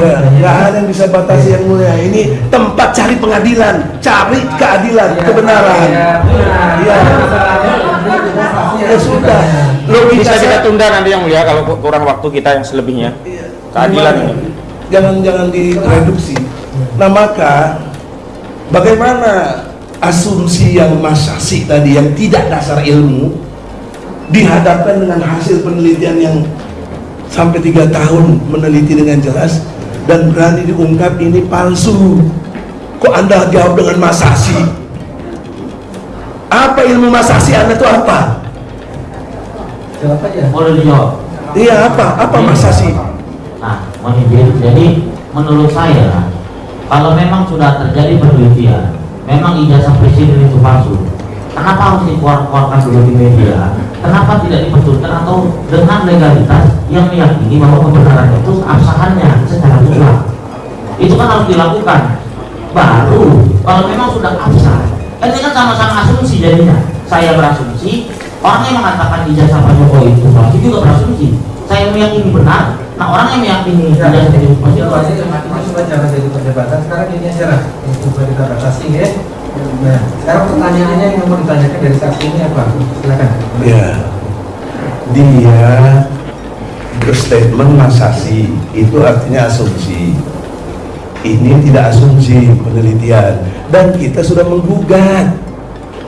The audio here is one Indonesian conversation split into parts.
Nggak, nggak ada yang bisa batasi yang mulia. Ini tempat cari pengadilan, cari keadilan, kebenaran. Iya. Ya sudah. Logika Bisa kita tunda nanti yang mulia kalau ku- kurang waktu kita yang selebihnya. Iya. Keadilan ini. Jangan jangan direduksi. Nah maka bagaimana asumsi yang masasi tadi yang tidak dasar ilmu dihadapkan dengan hasil penelitian yang sampai tiga tahun meneliti dengan jelas dan berani diungkap ini palsu. Kok anda jawab dengan masasi? Apa ilmu masasi anda itu apa? Jawab aja. Boleh dijawab. Iya apa? Apa masasi? Nah, mohon izin. Jadi menurut saya kalau memang sudah terjadi penelitian, memang ijazah presiden itu palsu. Kenapa harus dikeluarkan dulu di media? Kenapa tidak dibetulkan atau dengan legalitas yang meyakini bahwa kebenaran itu absahannya secara mutlak? Itu kan harus dilakukan. Baru kalau memang sudah absah, kan ini kan sama-sama asumsi jadinya. Saya berasumsi, orang yang mengatakan ijazah Pak Jokowi itu palsu juga berasumsi. Saya meyakini benar, nah orang yang meyakini Ya, ijazah itu palsu itu mati coba jangan jadi perdebatan. Sekarang ini aja lah coba kita batasi ya. Nah, sekarang pertanyaannya yang mau ditanyakan dari saksi ini apa? Silakan. Ya, dia berstatement masasi itu artinya asumsi. Ini tidak asumsi penelitian dan kita sudah menggugat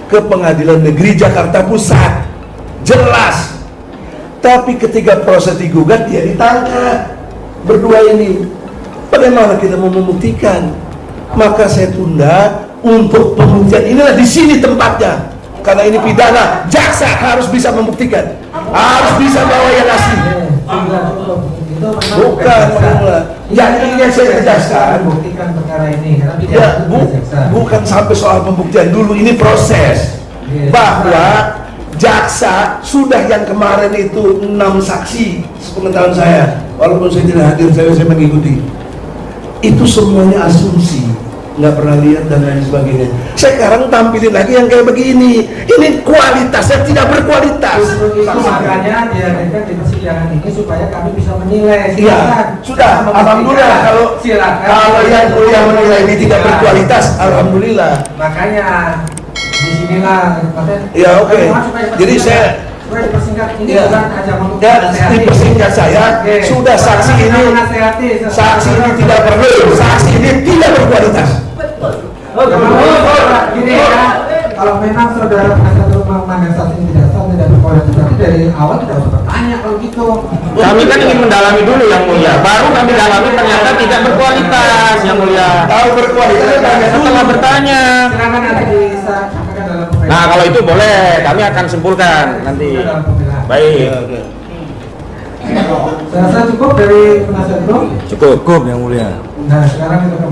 ke Pengadilan Negeri Jakarta Pusat. Jelas. Tapi ketika proses digugat dia ditangkap berdua ini. Bagaimana kita mau membuktikan? Maka saya tunda untuk pembuktian inilah di sini tempatnya. Karena ini pidana, jaksa harus bisa membuktikan, harus bisa bawa yang asli. Bukan. Yang ingin saya tegaskan, membuktikan perkara ini ya, bu- bukan sampai soal pembuktian dulu, ini proses. Iya. Bahwa jaksa sudah yang kemarin itu enam saksi, sepengetahuan saya, walaupun saya tidak hadir, saya, saya mengikuti. Itu semuanya asumsi, nggak pernah lihat dan lain sebagainya. Sekarang tampilin lagi yang kayak begini. Ini kualitasnya tidak berkualitas. Makanya dihadirkan di persidangan ini supaya kami bisa menilai. Iya, sudah. Alhamdulillah kalau silakan. kalau yang kuliah menilai ini tidak berkualitas, alhamdulillah. Makanya di sinilah. Ya, oke. Jadi saya- dipersingkat ini Ya. bukan aja untuk menasehati. dipersingkat saya, Oke. sudah saksi ini- Saksi ini tidak perlu, saksi ini tidak berkualitas. Oh, kalau- gini ya, kalau memang saudara penasihat hukum memandang saksi ini tidak sah, tidak berkualitas, berarti dari awal tidak usah bertanya kalau gitu. Kami kan ingin mendalami dulu yang mulia, baru kami dalami ternyata tidak berkualitas yang mulia. Tahu berkualitas. Setelah bertanya. Silakan nanti bisa kalau itu boleh, kami akan simpulkan nanti. Baik, Saya rasa cukup dari penasihat hukum. cukup. Cukup yang mulia. Nah, sekarang kita kembali